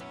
We'll